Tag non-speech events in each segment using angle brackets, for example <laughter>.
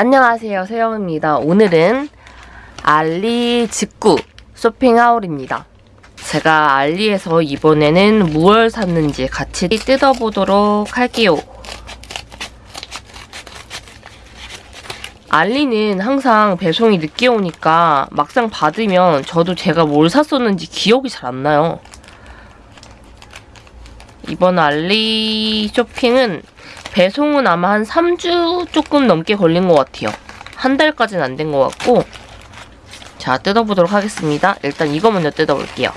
안녕하세요. 세영입니다. 오늘은 알리 직구 쇼핑하울입니다. 제가 알리에서 이번에는 무얼 샀는지 같이 뜯어보도록 할게요. 알리는 항상 배송이 늦게 오니까 막상 받으면 저도 제가 뭘 샀었는지 기억이 잘 안 나요. 이번 알리 쇼핑은 배송은 아마 한 3주 조금 넘게 걸린 것 같아요. 한 달까지는 안 된 것 같고 자 뜯어보도록 하겠습니다. 일단 이거 먼저 뜯어볼게요.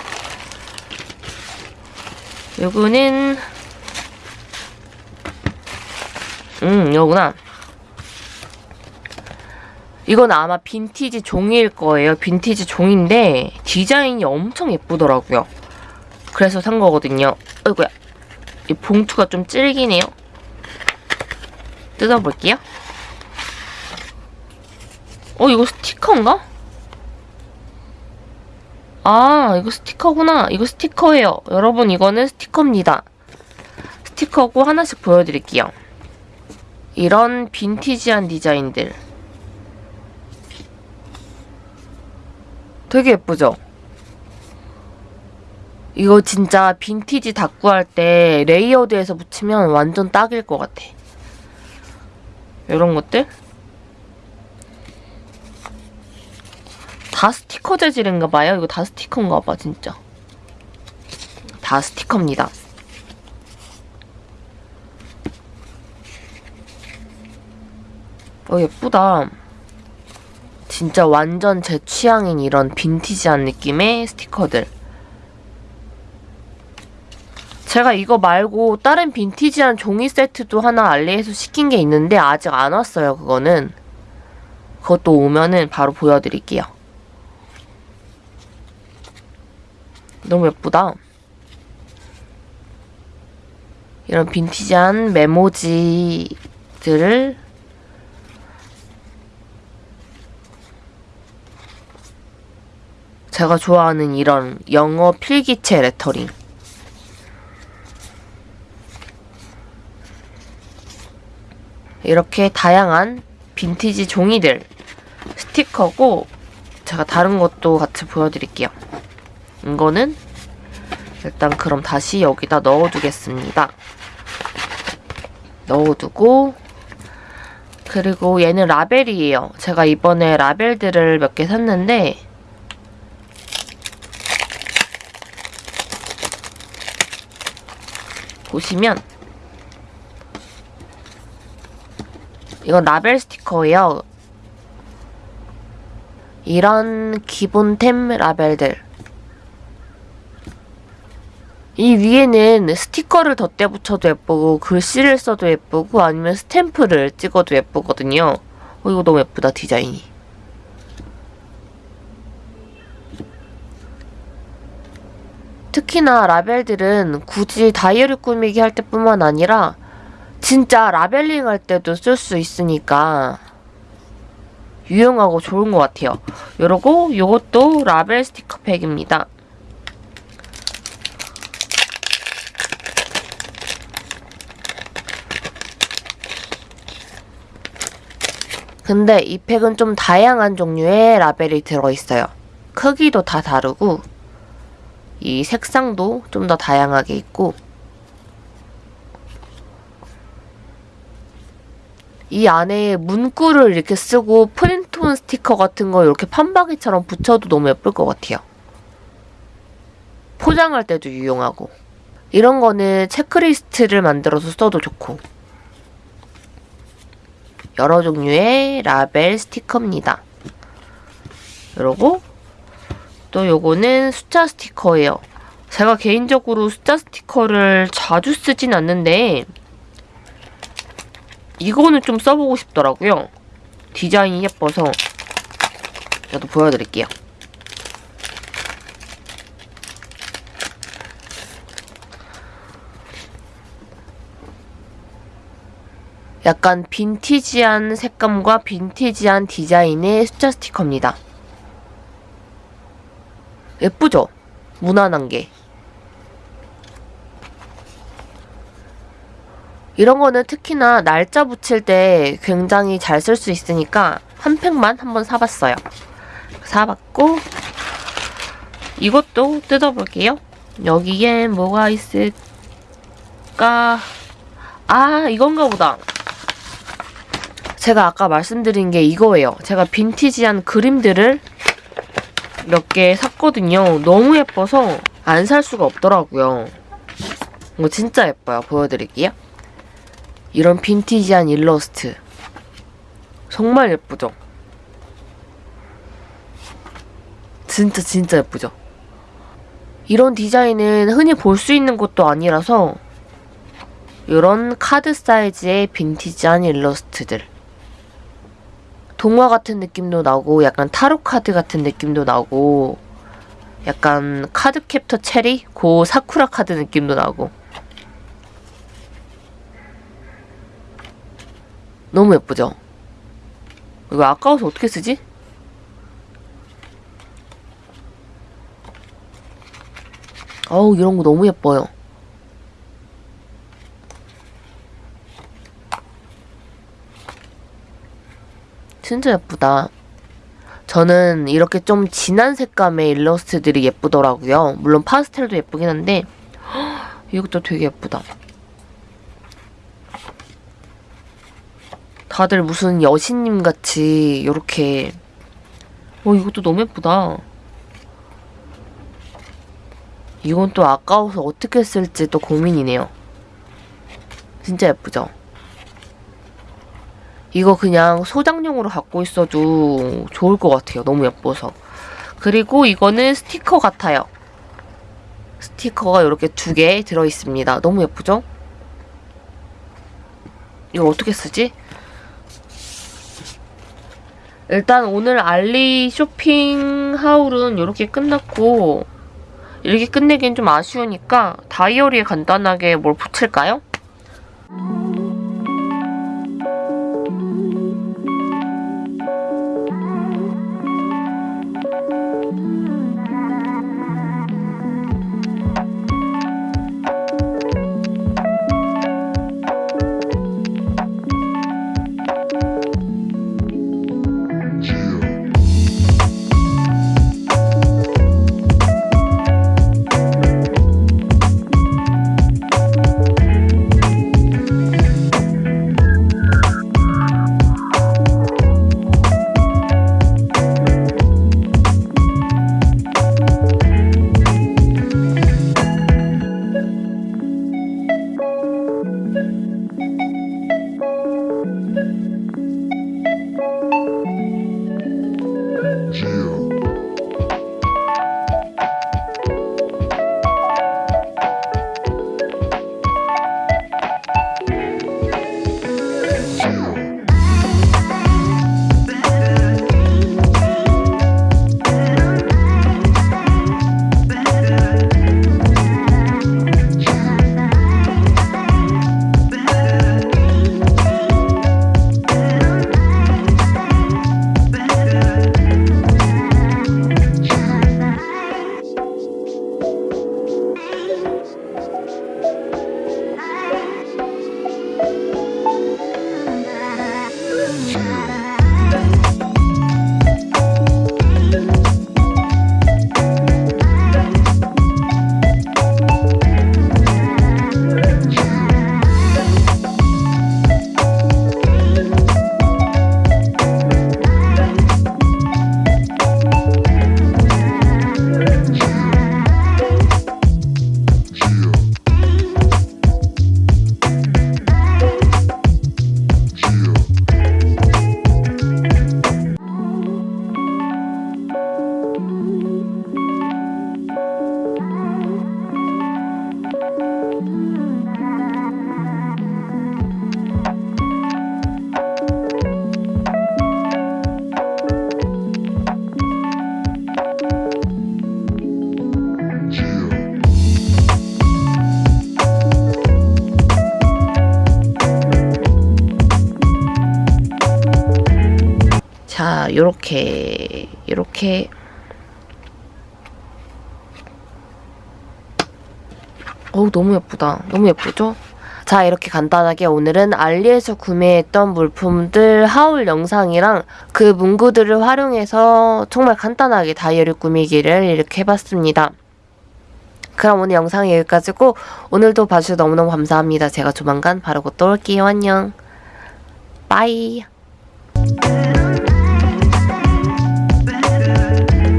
요거는 음 여구나. 이건 아마 빈티지 종이일 거예요. 빈티지 종인데 디자인이 엄청 예쁘더라고요. 그래서 산 거거든요. 어이구야. 이 봉투가 좀 질기네요. 뜯어볼게요. 어, 이거 스티커인가? 아, 이거 스티커구나. 이거 스티커예요. 여러분, 이거는 스티커입니다. 스티커고 하나씩 보여드릴게요. 이런 빈티지한 디자인들. 되게 예쁘죠? 이거 진짜 빈티지 다꾸 할때 layered해서 붙이면 완전 딱일 것 같아. 이런 것들 다 스티커 재질인가 봐요. 이거 다 스티커인가 봐, 진짜. 다 스티커입니다. 어, 예쁘다. 진짜 완전 제 취향인 이런 빈티지한 느낌의 스티커들. 제가 이거 말고 다른 빈티지한 종이 세트도 하나 알리에서 시킨 게 있는데 아직 안 왔어요, 그거는. 그것도 오면은 바로 보여드릴게요. 너무 예쁘다. 이런 빈티지한 메모지들을 제가 좋아하는 이런 영어 필기체 레터링 이렇게 다양한 빈티지 종이들 스티커고 제가 다른 것도 같이 보여드릴게요. 이거는 일단 그럼 다시 여기다 넣어두겠습니다. 넣어두고 그리고 얘는 라벨이에요. 제가 이번에 라벨들을 몇 개 샀는데 보시면 이건 라벨 스티커예요. 이런 기본템 라벨들. 이 위에는 스티커를 덧대 붙여도 예쁘고 글씨를 써도 예쁘고 아니면 스탬프를 찍어도 예쁘거든요. 어, 이거 너무 예쁘다 디자인이. 특히나 라벨들은 굳이 다이어리 꾸미기 할 때뿐만 아니라 진짜 라벨링 할 때도 쓸 수 있으니까 유용하고 좋은 것 같아요. 이러고 이것도 라벨 스티커 팩입니다. 근데 이 팩은 좀 다양한 종류의 라벨이 들어있어요. 크기도 다 다르고 이 색상도 좀 더 다양하게 있고 이 안에 문구를 이렇게 쓰고 프린트온 스티커 같은 거 이렇게 판박이처럼 붙여도 너무 예쁠 것 같아요. 포장할 때도 유용하고 이런 거는 체크리스트를 만들어서 써도 좋고 여러 종류의 라벨 스티커입니다. 그리고 또 요거는 숫자 스티커예요. 제가 개인적으로 숫자 스티커를 자주 쓰진 않는데 이거는 좀 써보고 싶더라고요. 디자인이 예뻐서 저도 보여드릴게요. 약간 빈티지한 색감과 빈티지한 디자인의 숫자 스티커입니다. 예쁘죠? 무난한 게. 이런 거는 특히나 날짜 붙일 때 굉장히 잘 쓸 수 있으니까 한 팩만 한번 사봤어요. 사봤고 이것도 뜯어볼게요. 여기에 뭐가 있을까? 아 이건가 보다. 제가 아까 말씀드린 게 이거예요. 제가 빈티지한 그림들을 몇 개 샀거든요. 너무 예뻐서 안 살 수가 없더라고요. 이거 진짜 예뻐요. 보여드릴게요. 이런 빈티지한 일러스트. 정말 예쁘죠? 진짜 진짜 예쁘죠? 이런 디자인은 흔히 볼 수 있는 것도 아니라서 이런 카드 사이즈의 빈티지한 일러스트들. 동화 같은 느낌도 나고 약간 타로 카드 같은 느낌도 나고 약간 카드 캡터 체리 고 사쿠라 카드 느낌도 나고 너무 예쁘죠? 이거 아까워서 어떻게 쓰지? 어우 이런 거 너무 예뻐요. 진짜 예쁘다. 저는 이렇게 좀 진한 색감의 일러스트들이 예쁘더라고요. 물론 파스텔도 예쁘긴 한데 <gasps> 이것도 되게 예쁘다. 다들 무슨 여신님 같이 이렇게 어 이것도 너무 예쁘다. 이건 또 아까워서 어떻게 쓸지 또 고민이네요. 진짜 예쁘죠? 이거 그냥 소장용으로 갖고 있어도 좋을 것 같아요. 너무 예뻐서. 그리고 이거는 스티커 같아요. 스티커가 이렇게 두 개 들어있습니다. 너무 예쁘죠? 이거 어떻게 쓰지? 일단 오늘 알리 쇼핑 하울은 이렇게 끝났고 이렇게 끝내기엔 좀 아쉬우니까 다이어리에 간단하게 뭘 붙일까요? 자, 요렇게, 요렇게. 어우, 너무 예쁘다. 너무 예쁘죠? 자, 자 이렇게 간단하게 오늘은 알리에서 구매했던 물품들 하울 영상이랑 그 문구들을 활용해서 정말 간단하게 다이어리 꾸미기를 이렇게 해봤습니다. 그럼 오늘 영상이 여기까지고 오늘도 봐주셔서 너무너무 감사합니다. 제가 조만간 바르고 또 올게요. 안녕. 빠이.